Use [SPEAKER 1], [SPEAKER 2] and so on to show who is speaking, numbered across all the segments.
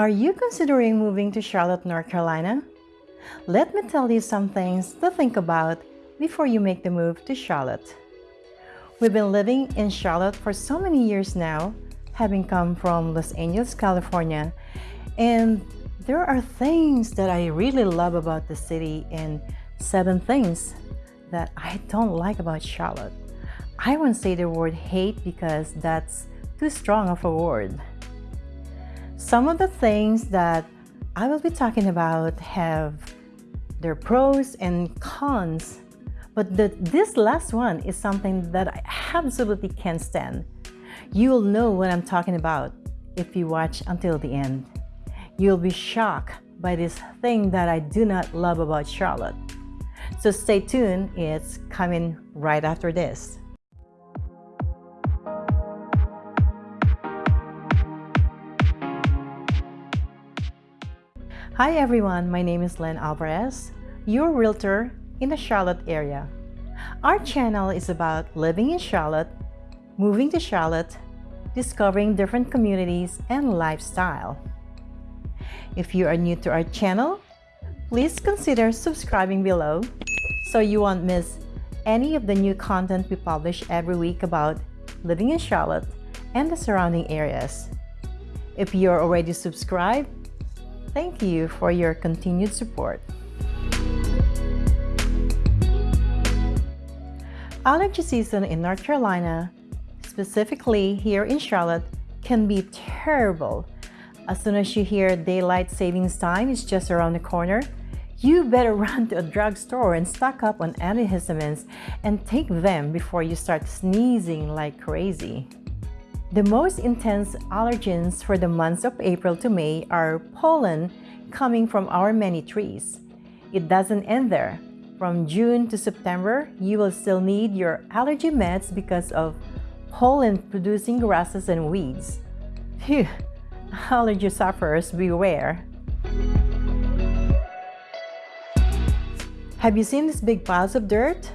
[SPEAKER 1] Are you considering moving to Charlotte, North Carolina? Let me tell you some things to think about before you make the move to Charlotte. We've been living in Charlotte for so many years now, having come from Los Angeles, California, and there are things that I really love about the city and seven things that I don't like about Charlotte. I won't say the word hate because that's too strong of a word. Some of the things that I will be talking about have their pros and cons, but the, this last one is something that I absolutely can't stand. You'll know what I'm talking about if you watch until the end. You'll be shocked by this thing that I do not love about Charlotte. So stay tuned, it's coming right after this. Hi everyone, my name is Len Alvarez, your realtor in the Charlotte area. Our channel is about living in Charlotte, moving to Charlotte, discovering different communities and lifestyle. If you are new to our channel, please consider subscribing below so you won't miss any of the new content we publish every week about living in Charlotte and the surrounding areas. If you're already subscribed, Thank you for your continued support. Allergy season in North Carolina, specifically here in Charlotte, can be terrible. As soon as you hear daylight savings time is just around the corner, you better run to a drugstore and stock up on antihistamines and take them before you start sneezing like crazy. The most intense allergens for the months of April to May are pollen coming from our many trees. It doesn't end there. From June to September, you will still need your allergy meds because of pollen-producing grasses and weeds. Phew, allergy sufferers beware. Have you seen these big piles of dirt?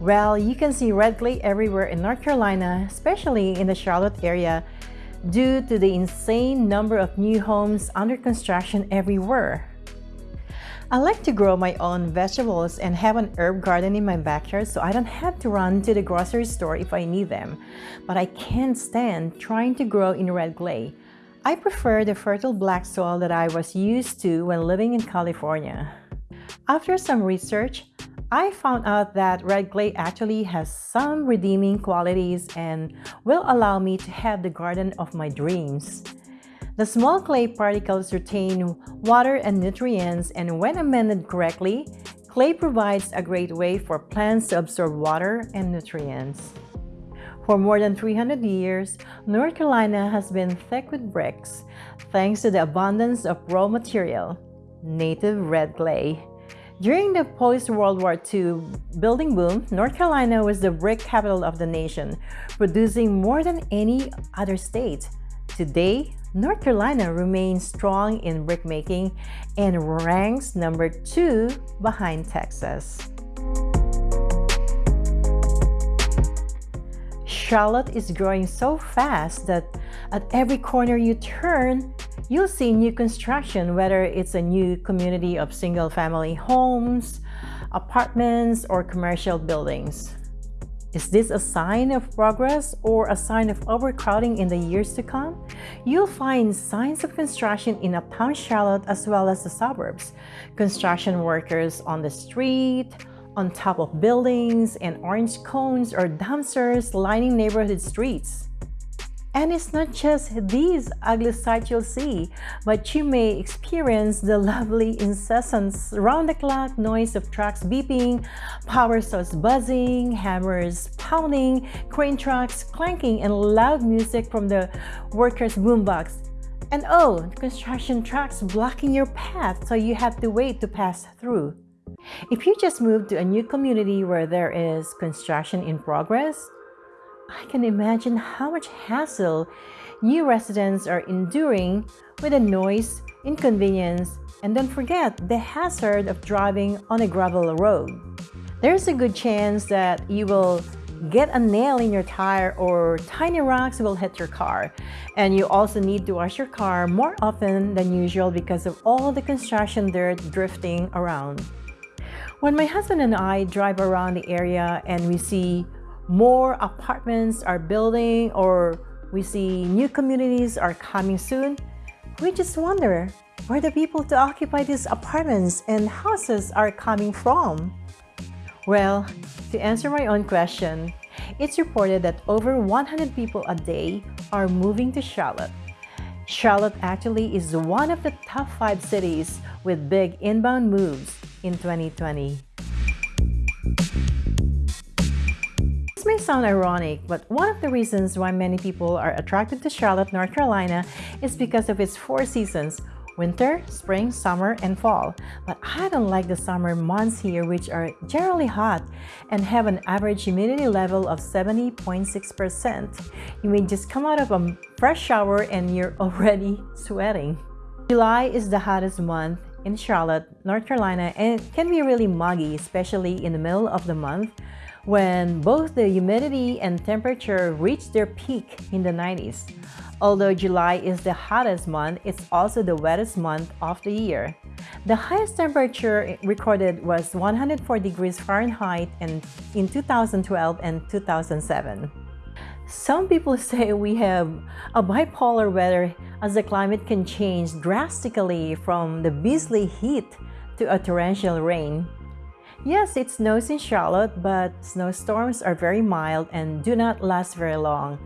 [SPEAKER 1] Well, you can see red clay everywhere in North Carolina, especially in the Charlotte area, due to the insane number of new homes under construction everywhere. I like to grow my own vegetables and have an herb garden in my backyard so I don't have to run to the grocery store if I need them. But I can't stand trying to grow in red clay. I prefer the fertile black soil that I was used to when living in California. After some research, I found out that red clay actually has some redeeming qualities and will allow me to have the garden of my dreams. The small clay particles retain water and nutrients and when amended correctly, clay provides a great way for plants to absorb water and nutrients. For more than 300 years, North Carolina has been thick with bricks thanks to the abundance of raw material, native red clay. During the post-World War II building boom, North Carolina was the brick capital of the nation, producing more than any other state. Today, North Carolina remains strong in brickmaking and ranks number two behind Texas. Charlotte is growing so fast that at every corner you turn, you'll see new construction, whether it's a new community of single-family homes, apartments, or commercial buildings. Is this a sign of progress or a sign of overcrowding in the years to come? You'll find signs of construction in uptown Charlotte as well as the suburbs. Construction workers on the street, on top of buildings, and orange cones or dumpsters lining neighborhood streets. And it's not just these ugly sights you'll see, but you may experience the lovely incessant round-the-clock noise of trucks beeping, power saws buzzing, hammers pounding, crane trucks clanking, and loud music from the workers' boombox. And oh, construction trucks blocking your path so you have to wait to pass through. If you just moved to a new community where there is construction in progress, I can imagine how much hassle new residents are enduring with the noise, inconvenience, and don't forget the hazard of driving on a gravel road. There's a good chance that you will get a nail in your tire or tiny rocks will hit your car. And you also need to wash your car more often than usual because of all the construction dirt drifting around. When my husband and I drive around the area and we see more apartments are building or we see new communities are coming soon, we just wonder where the people to occupy these apartments and houses are coming from. Well, to answer my own question, it's reported that over 100 people a day are moving to Charlotte. Charlotte actually is one of the top five cities with big inbound moves in 2020. This may sound ironic, but one of the reasons why many people are attracted to Charlotte, North Carolina is because of its four seasons, winter, spring, summer, and fall. But I don't like the summer months here which are generally hot and have an average humidity level of 70.6%. You may just come out of a fresh shower and you're already sweating. July is the hottest month in Charlotte, North Carolina and it can be really muggy, especially in the middle of the month when both the humidity and temperature reach their peak in the 90s. Although July is the hottest month, it's also the wettest month of the year. The highest temperature recorded was 104 degrees Fahrenheit in, in 2012 and 2007. Some people say we have a bipolar weather as the climate can change drastically from the beastly heat to a torrential rain. Yes, it snows in Charlotte, but snowstorms are very mild and do not last very long.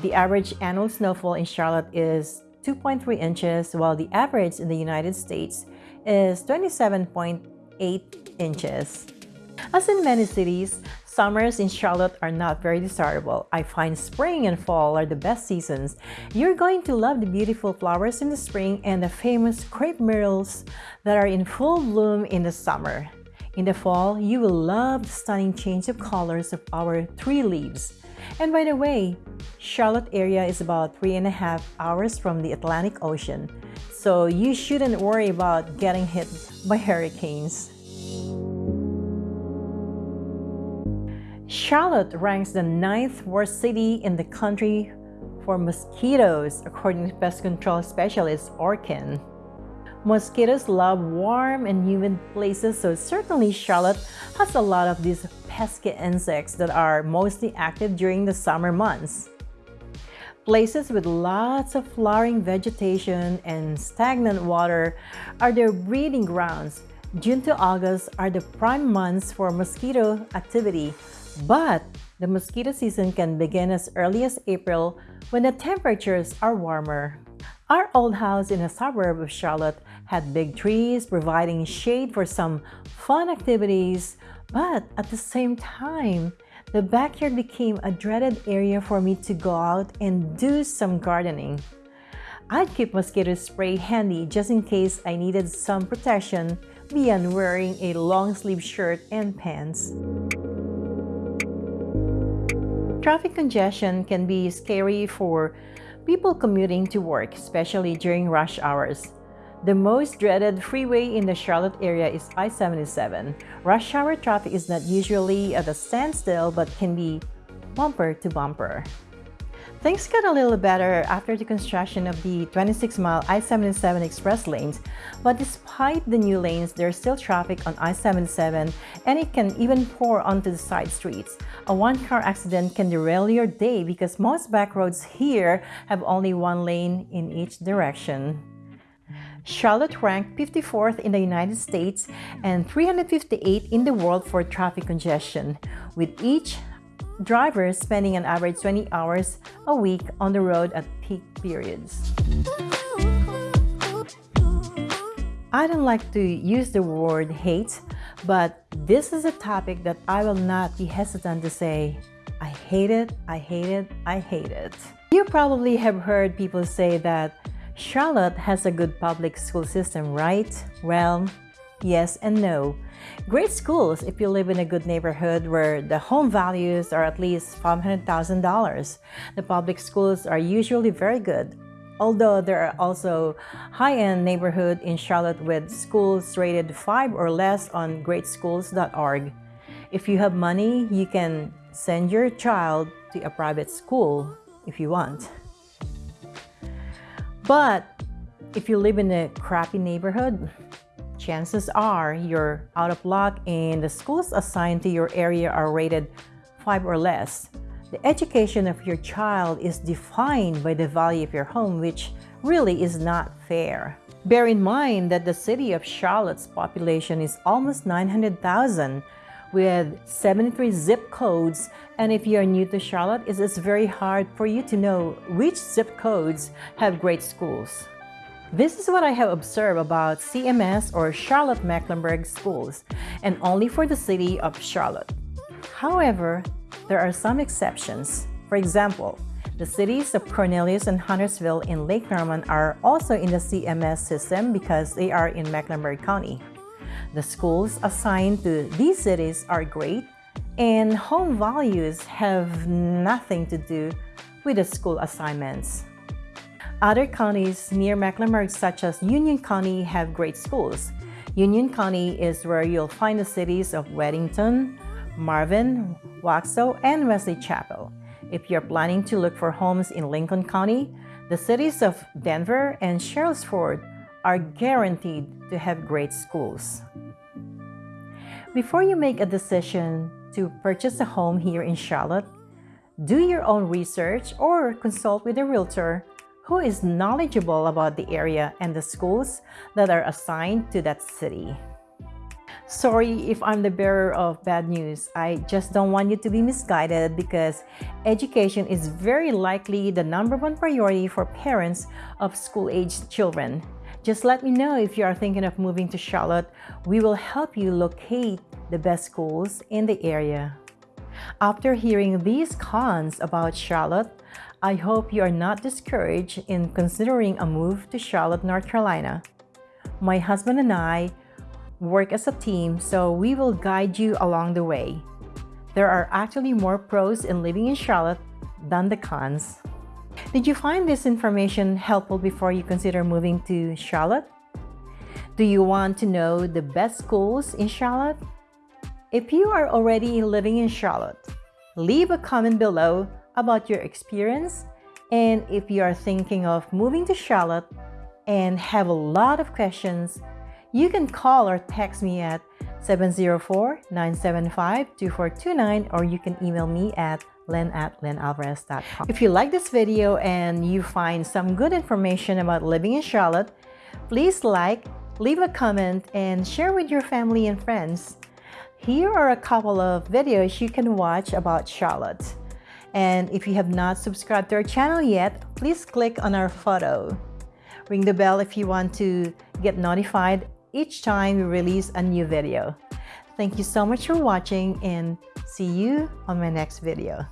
[SPEAKER 1] The average annual snowfall in Charlotte is 2.3 inches, while the average in the United States is 27.8 inches. As in many cities, summers in Charlotte are not very desirable. I find spring and fall are the best seasons. You're going to love the beautiful flowers in the spring and the famous crepe myrtles that are in full bloom in the summer. In the fall, you will love the stunning change of colors of our tree leaves. And by the way, Charlotte area is about three and a half hours from the Atlantic Ocean, so you shouldn't worry about getting hit by hurricanes. Charlotte ranks the ninth worst city in the country for mosquitoes, according to pest control specialist Orkin. Mosquitoes love warm and humid places, so certainly Charlotte has a lot of these pesky insects that are mostly active during the summer months. Places with lots of flowering vegetation and stagnant water are their breeding grounds. June to August are the prime months for mosquito activity, but the mosquito season can begin as early as April when the temperatures are warmer. Our old house in a suburb of Charlotte had big trees providing shade for some fun activities, but at the same time, the backyard became a dreaded area for me to go out and do some gardening. I'd keep mosquito spray handy just in case I needed some protection beyond wearing a long sleeve shirt and pants. Traffic congestion can be scary for people commuting to work, especially during rush hours. The most dreaded freeway in the Charlotte area is I-77. Rush hour traffic is not usually at a standstill but can be bumper to bumper. Things got a little better after the construction of the 26-mile I-77 express lanes, but despite the new lanes, there's still traffic on I-77 and it can even pour onto the side streets. A one-car accident can derail your day because most back roads here have only one lane in each direction. Charlotte ranked 54th in the United States and 358 in the world for traffic congestion, with each drivers spending an average 20 hours a week on the road at peak periods. I don't like to use the word hate, but this is a topic that I will not be hesitant to say, I hate it, I hate it, I hate it. You probably have heard people say that Charlotte has a good public school system, right? Well, yes and no. Great schools if you live in a good neighborhood where the home values are at least $500,000. The public schools are usually very good, although there are also high-end neighborhood in Charlotte with schools rated 5 or less on greatschools.org. If you have money, you can send your child to a private school if you want. But if you live in a crappy neighborhood, chances are you're out of luck and the schools assigned to your area are rated 5 or less. The education of your child is defined by the value of your home, which really is not fair. Bear in mind that the city of Charlotte's population is almost 900,000 with 73 zip codes and if you're new to Charlotte, it is very hard for you to know which zip codes have great schools. This is what I have observed about CMS or Charlotte-Mecklenburg schools and only for the city of Charlotte. However, there are some exceptions. For example, the cities of Cornelius and Huntersville in Lake Norman are also in the CMS system because they are in Mecklenburg County. The schools assigned to these cities are great and home values have nothing to do with the school assignments. Other counties near Mecklenburg such as Union County have great schools. Union County is where you'll find the cities of Weddington, Marvin, Waxhaw, and Wesley Chapel. If you're planning to look for homes in Lincoln County, the cities of Denver and Sherrills Ford are guaranteed to have great schools. Before you make a decision to purchase a home here in Charlotte, do your own research or consult with a realtor who is knowledgeable about the area and the schools that are assigned to that city. Sorry if I'm the bearer of bad news. I just don't want you to be misguided because education is very likely the number one priority for parents of school-aged children. Just let me know if you are thinking of moving to Charlotte. We will help you locate the best schools in the area. After hearing these cons about Charlotte, I hope you are not discouraged in considering a move to Charlotte, North Carolina. My husband and I work as a team, so we will guide you along the way. There are actually more pros in living in Charlotte than the cons. Did you find this information helpful before you consider moving to Charlotte? Do you want to know the best schools in Charlotte? If you are already living in Charlotte, leave a comment below about your experience and if you are thinking of moving to Charlotte and have a lot of questions you can call or text me at 704-975-2429 or you can email me at len at lenalvarez.com. If you like this video and you find some good information about living in Charlotte, please like, leave a comment, and share with your family and friends. Here are a couple of videos you can watch about Charlotte. And if you have not subscribed to our channel yet, please click on our photo. Ring the bell if you want to get notified each time we release a new video. Thank you so much for watching and see you on my next video.